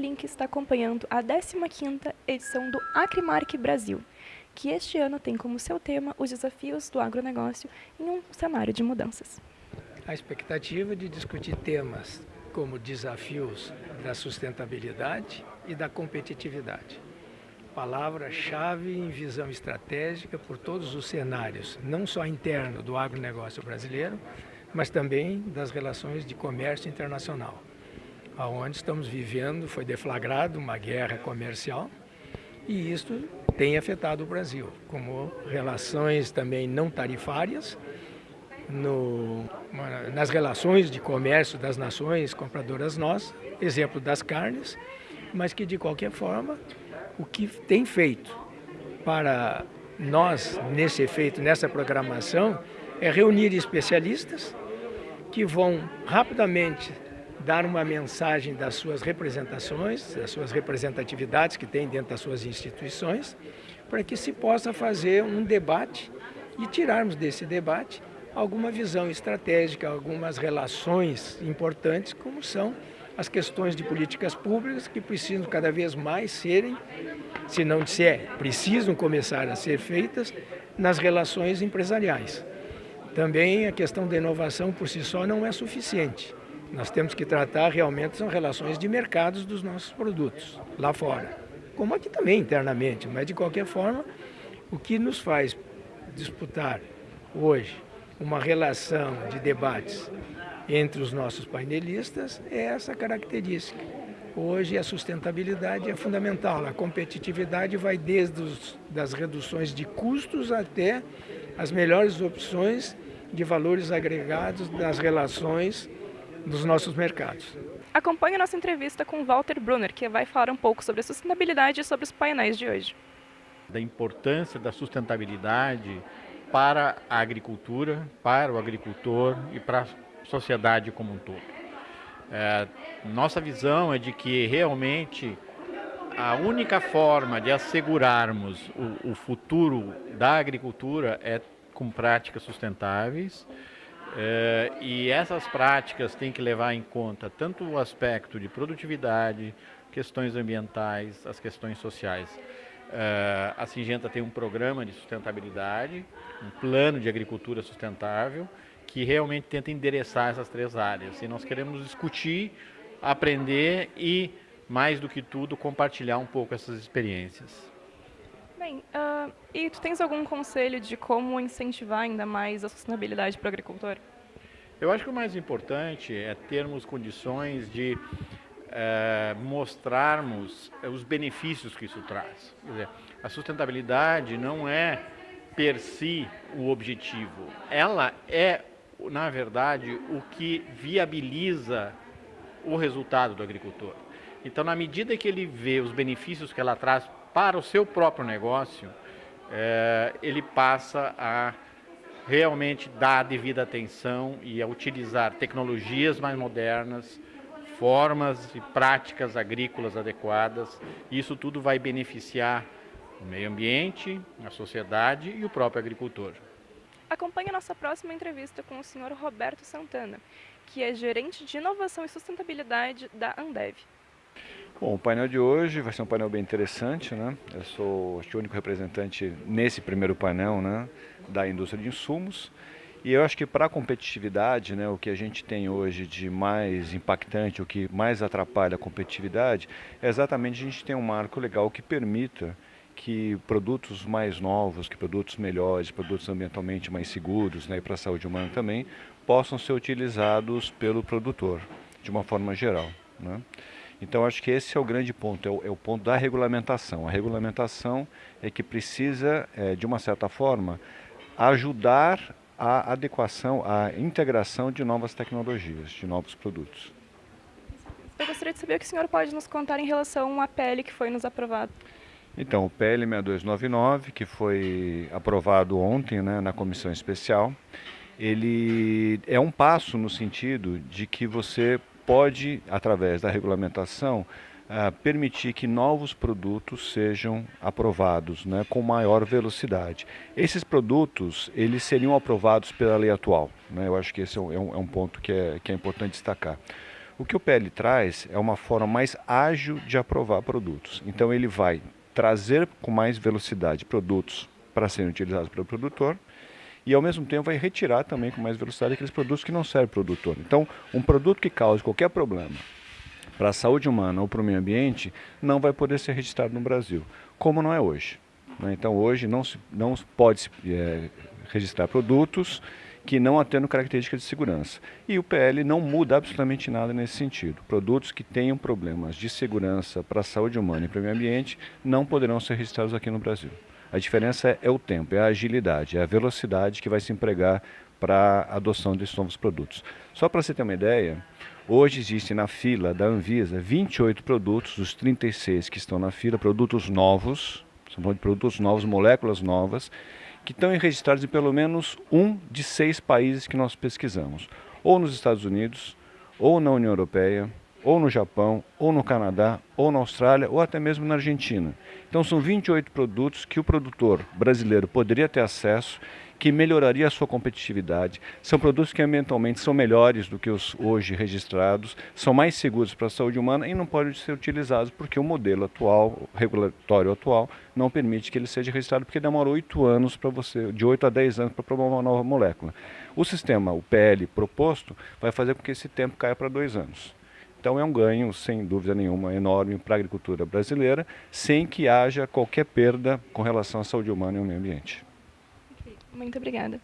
Link está acompanhando a 15ª edição do Acrimark Brasil, que este ano tem como seu tema os desafios do agronegócio em um cenário de mudanças. A expectativa de discutir temas como desafios da sustentabilidade e da competitividade. Palavra-chave em visão estratégica por todos os cenários, não só interno do agronegócio brasileiro, mas também das relações de comércio internacional onde estamos vivendo, foi deflagrado uma guerra comercial e isso tem afetado o Brasil, como relações também não tarifárias, no, nas relações de comércio das nações compradoras nós, exemplo das carnes, mas que de qualquer forma o que tem feito para nós nesse efeito, nessa programação, é reunir especialistas que vão rapidamente dar uma mensagem das suas representações, das suas representatividades que tem dentro das suas instituições, para que se possa fazer um debate e tirarmos desse debate alguma visão estratégica, algumas relações importantes, como são as questões de políticas públicas que precisam cada vez mais serem, se não disser, precisam começar a ser feitas nas relações empresariais. Também a questão da inovação por si só não é suficiente. Nós temos que tratar realmente são relações de mercados dos nossos produtos lá fora, como aqui também internamente, mas de qualquer forma, o que nos faz disputar hoje uma relação de debates entre os nossos painelistas é essa característica. Hoje a sustentabilidade é fundamental, a competitividade vai desde os, das reduções de custos até as melhores opções de valores agregados das relações dos nossos mercados. Acompanhe nossa entrevista com Walter Brunner, que vai falar um pouco sobre a sustentabilidade e sobre os painéis de hoje. Da importância da sustentabilidade para a agricultura, para o agricultor e para a sociedade como um todo. É, nossa visão é de que realmente a única forma de assegurarmos o, o futuro da agricultura é com práticas sustentáveis, é, e essas práticas têm que levar em conta tanto o aspecto de produtividade, questões ambientais, as questões sociais. É, a Singenta tem um programa de sustentabilidade, um plano de agricultura sustentável, que realmente tenta endereçar essas três áreas. E nós queremos discutir, aprender e, mais do que tudo, compartilhar um pouco essas experiências. Bem, uh, e tu tens algum conselho de como incentivar ainda mais a sustentabilidade para o agricultor? Eu acho que o mais importante é termos condições de é, mostrarmos os benefícios que isso traz. Dizer, a sustentabilidade não é per si o objetivo, ela é, na verdade, o que viabiliza o resultado do agricultor. Então, na medida que ele vê os benefícios que ela traz para o seu próprio negócio, é, ele passa a realmente dar a devida atenção e a utilizar tecnologias mais modernas, formas e práticas agrícolas adequadas. Isso tudo vai beneficiar o meio ambiente, a sociedade e o próprio agricultor. Acompanhe a nossa próxima entrevista com o senhor Roberto Santana, que é gerente de inovação e sustentabilidade da Ambev. Bom, o painel de hoje vai ser um painel bem interessante, né? Eu sou o único representante nesse primeiro painel, né, da indústria de insumos. E eu acho que para a competitividade, né, o que a gente tem hoje de mais impactante, o que mais atrapalha a competitividade, é exatamente a gente ter um marco legal que permita que produtos mais novos, que produtos melhores, produtos ambientalmente mais seguros, né, e para a saúde humana também, possam ser utilizados pelo produtor, de uma forma geral. Né? Então acho que esse é o grande ponto, é o, é o ponto da regulamentação. A regulamentação é que precisa, é, de uma certa forma, ajudar a adequação, a integração de novas tecnologias, de novos produtos. Eu gostaria de saber o que o senhor pode nos contar em relação à PL que foi nos aprovado. Então, o PL 6299, que foi aprovado ontem né, na comissão especial, ele é um passo no sentido de que você pode, através da regulamentação, uh, permitir que novos produtos sejam aprovados né, com maior velocidade. Esses produtos, eles seriam aprovados pela lei atual. Né? Eu acho que esse é um, é um, é ponto que é, que é importante destacar. O que o PL traz é uma forma mais ágil de aprovar produtos. Então ele vai trazer com mais velocidade produtos para serem utilizados pelo produtor e ao mesmo tempo vai retirar também com mais velocidade aqueles produtos que não servem para o produtor. Então, um produto que cause qualquer problema para a saúde humana ou para o meio ambiente não vai poder ser registrado no Brasil, como não é hoje. Né? Então, hoje não, se, não pode se é, registrar produtos que não atendam características de segurança. E o PL não muda absolutamente nada nesse sentido. Produtos que tenham problemas de segurança para a saúde humana e para o meio ambiente não poderão ser registrados aqui no Brasil. A diferença é, é o tempo, é a agilidade, é a velocidade que vai se empregar para a adoção desses novos produtos. Só para você ter uma ideia, hoje existe na fila da Anvisa 28 produtos, os 36 que estão na fila, produtos novos, são produtos novos, moléculas novas, que estão registrados em pelo menos um de seis países que nós pesquisamos, ou nos Estados Unidos, ou na União Europeia, ou no Japão, ou no Canadá, ou na Austrália, ou até mesmo na Argentina. Então são 28 produtos que o produtor brasileiro poderia ter acesso, que melhoraria a sua competitividade. São produtos que ambientalmente são melhores do que os hoje registrados, são mais seguros para a saúde humana e não podem ser utilizados porque o modelo atual, o regulatório atual, não permite que ele seja registrado porque demora 8 anos para você, de 8 a 10 anos para provar uma nova molécula. O sistema, o PL proposto, vai fazer com que esse tempo caia para 2 anos. Então é um ganho, sem dúvida nenhuma, enorme para a agricultura brasileira, sem que haja qualquer perda com relação à saúde humana e ao meio ambiente. Muito obrigada.